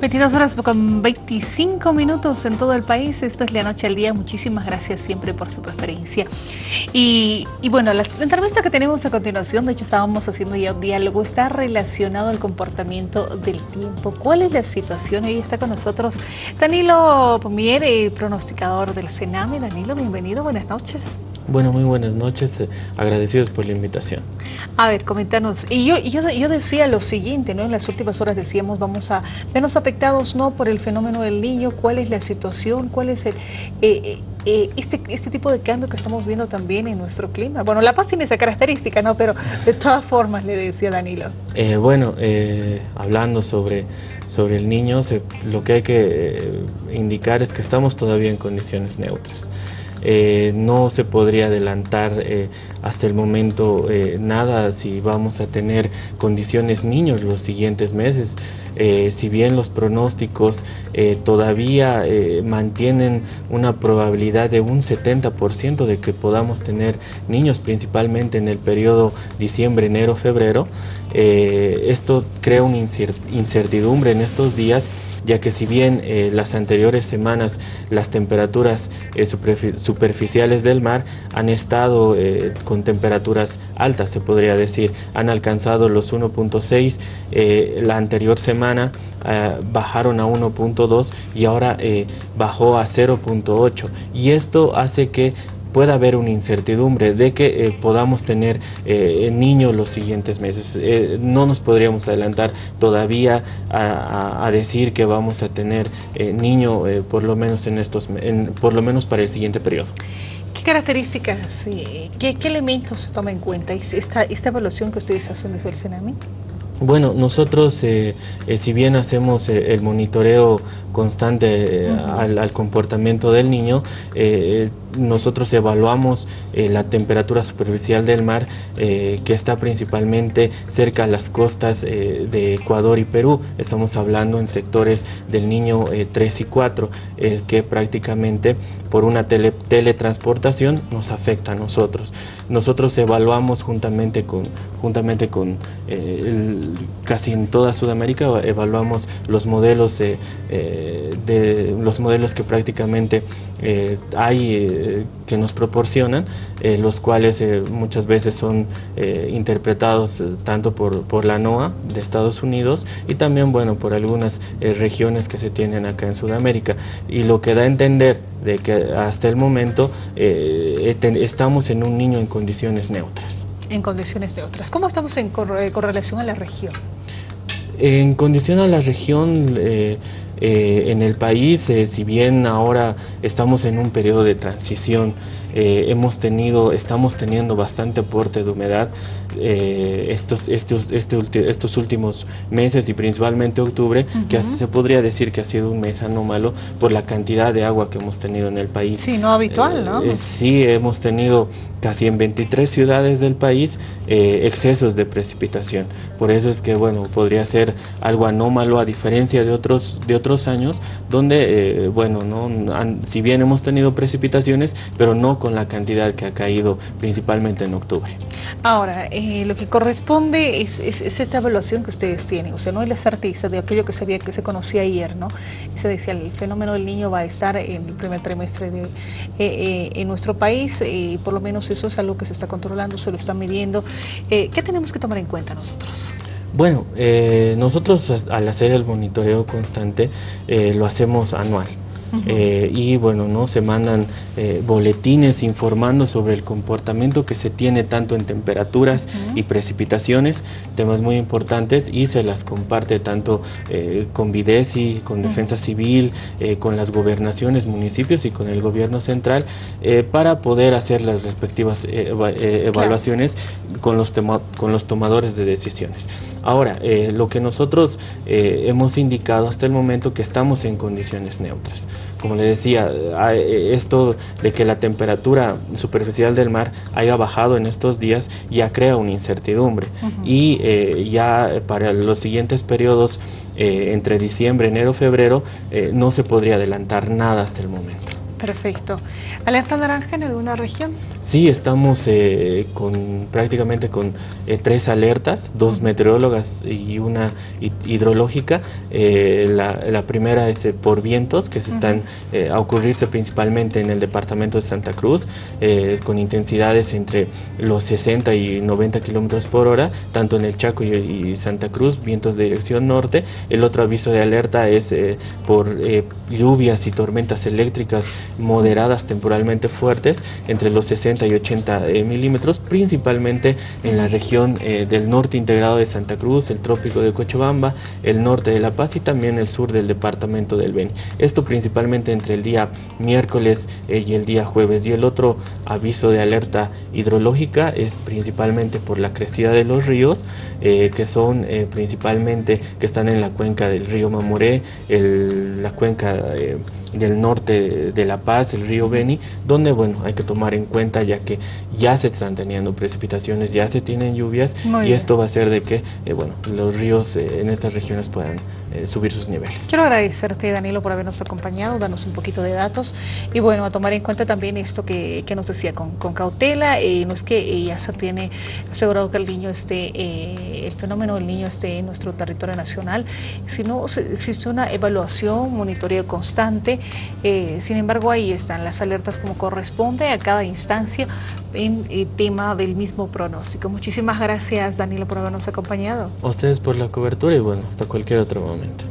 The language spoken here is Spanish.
22 horas con 25 minutos en todo el país. Esto es La Noche al Día. Muchísimas gracias siempre por su preferencia. Y, bueno, la, entrevista que tenemos a continuación, de hecho estábamos haciendo ya un diálogo, está relacionado al comportamiento del tiempo. ¿Cuál es la situación? Hoy está con nosotros Danilo Pomier, pronosticador del Sename. Danilo, bienvenido, buenas noches. Bueno, muy buenas noches, eh, agradecidos por la invitación. A ver, coméntanos, y yo, yo, yo, decía lo siguiente, ¿no? En las últimas horas decíamos, vamos a vernos afectados, ¿no? Por el fenómeno del niño, ¿cuál es la situación? ¿Cuál es el, eh, eh, este, este tipo de cambio que estamos viendo también en nuestro clima? Bueno, La Paz tiene esa característica, ¿no? Pero de todas formas, le decía Danilo. bueno, hablando sobre, sobre el niño, lo que hay que indicar es que estamos todavía en condiciones neutras. Eh, no se podría adelantar eh, hasta el momento eh, nada si vamos a tener condiciones niños los siguientes meses. si bien los pronósticos todavía mantienen una probabilidad de un 70% de que podamos tener niños, principalmente en el periodo diciembre, enero, febrero, esto crea una incertidumbre en estos días ya que si bien las anteriores semanas las temperaturas eh, superficiales del mar han estado eh, con temperaturas altas, se podría decir, han alcanzado los 1.6, la anterior semana bajaron a 1.2 y ahora bajó a 0.8 y esto hace que pueda haber una incertidumbre de que eh, podamos tener eh, niños los siguientes meses. Eh, no nos podríamos adelantar todavía a, decir que vamos a tener niño por lo menos en estos, por lo menos para el siguiente periodo. ¿Qué características, qué, elementos se toma en cuenta esta, esta evaluación que ustedes hacen el CENAMI? Bueno, nosotros, si bien hacemos el monitoreo constante al, al, comportamiento del niño, nosotros evaluamos eh, la temperatura superficial del mar eh, que está principalmente cerca a las costas eh, de Ecuador y Perú. Estamos hablando en sectores del Niño 3 y 4 que prácticamente por una teletransportación nos afecta a nosotros. Nosotros evaluamos juntamente con, juntamente con casi en toda Sudamérica, evaluamos los modelos, de, los modelos que prácticamente hay que nos proporcionan, eh, los cuales eh, muchas veces son eh, interpretados tanto por, por, la NOAA de Estados Unidos y también bueno, por algunas regiones que se tienen acá en Sudamérica. Y lo que da a entender de que hasta el momento estamos en un niño en condiciones neutras. En condiciones neutras. ¿Cómo estamos en correlación a la región? En condición a la región, eh, en el país, eh, si bien ahora estamos en un periodo de transición, eh, hemos tenido, estamos teniendo bastante aporte de humedad estos, estos, este estos últimos meses y principalmente octubre, que se podría decir que ha sido un mes anómalo por la cantidad de agua que hemos tenido en el país. Sí, no habitual, ¿no? sí, hemos tenido casi en 23 ciudades del país excesos de precipitación. Por eso es que, bueno, podría ser algo anómalo a diferencia de otros, de otros otros años donde, eh, bueno, ¿no? si bien hemos tenido precipitaciones, pero no con la cantidad que ha caído principalmente en octubre. Ahora, eh, lo que corresponde es, esta evaluación que ustedes tienen, o sea, no es las artistas de aquello que se, que se conocía ayer, ¿no? Se decía, el fenómeno del niño va a estar en el primer trimestre de, eh, en nuestro país, y por lo menos eso es algo que se está controlando, se lo está midiendo. ¿Qué tenemos que tomar en cuenta nosotros? Bueno, eh, nosotros al hacer el monitoreo constante eh, lo hacemos anual. Eh, y bueno, ¿no? se mandan eh, boletines informando sobre el comportamiento que se tiene tanto en temperaturas y precipitaciones, temas muy importantes y se las comparte tanto eh, con Videsi, con Defensa Civil, con las gobernaciones, municipios y con el gobierno central para poder hacer las respectivas evaluaciones con, los con los tomadores de decisiones. Ahora, lo que nosotros hemos indicado hasta el momento que estamos en condiciones neutras como le decía, esto de que la temperatura superficial del mar haya bajado en estos días ya crea una incertidumbre y eh, ya para los siguientes periodos eh, entre diciembre, enero, febrero eh, no se podría adelantar nada hasta el momento. Perfecto. ¿Alerta naranja en alguna región? Sí, estamos eh, con prácticamente con eh, tres alertas, dos meteorólogas y una hidrológica. Eh, la, primera es por vientos que se están a ocurrirse principalmente en el departamento de Santa Cruz, con intensidades entre los 60 y 90 kilómetros por hora, tanto en el Chaco y, Santa Cruz, vientos de dirección norte. El otro aviso de alerta es por lluvias y tormentas eléctricas moderadas temporalmente fuertes entre los 60 y 80 eh, milímetros, principalmente en la región eh, del norte integrado de Santa Cruz, el trópico de Cochabamba, el norte de La Paz y también el sur del departamento del Beni. Esto principalmente entre el día miércoles eh, y el día jueves. Y el otro aviso de alerta hidrológica es principalmente por la crecida de los ríos, que son principalmente que están en la cuenca del río Mamoré, la cuenca del norte de La Paz, el río Beni, donde bueno, hay que tomar en cuenta ya que ya se están teniendo precipitaciones, ya se tienen lluvias y esto va a hacer de que eh, bueno, los ríos eh, en estas regiones puedan eh. Quiero agradecerte, Danilo, por habernos acompañado, darnos un poquito de datos y bueno, a tomar en cuenta también esto que, que nos decía con, con cautela, no es que ya se tiene asegurado que el niño esté, el fenómeno del niño esté en nuestro territorio nacional, sino existe una evaluación, monitoreo constante, sin embargo ahí están las alertas como corresponde a cada instancia en el tema del mismo pronóstico. Muchísimas gracias, Danilo, por habernos acompañado. A ustedes por la cobertura y bueno, hasta cualquier otro momento.